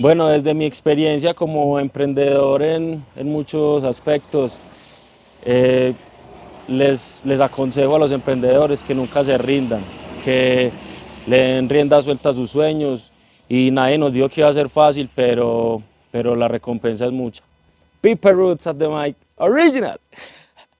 Bueno, desde mi experiencia como emprendedor en, muchos aspectos, eh, les, les aconsejo a los emprendedores que nunca se rindan, que le den rienda suelta a sus sueños y nadie nos dijo que iba a ser fácil, pero, pero la recompensa es mucha. Piper Roots at the mic, original.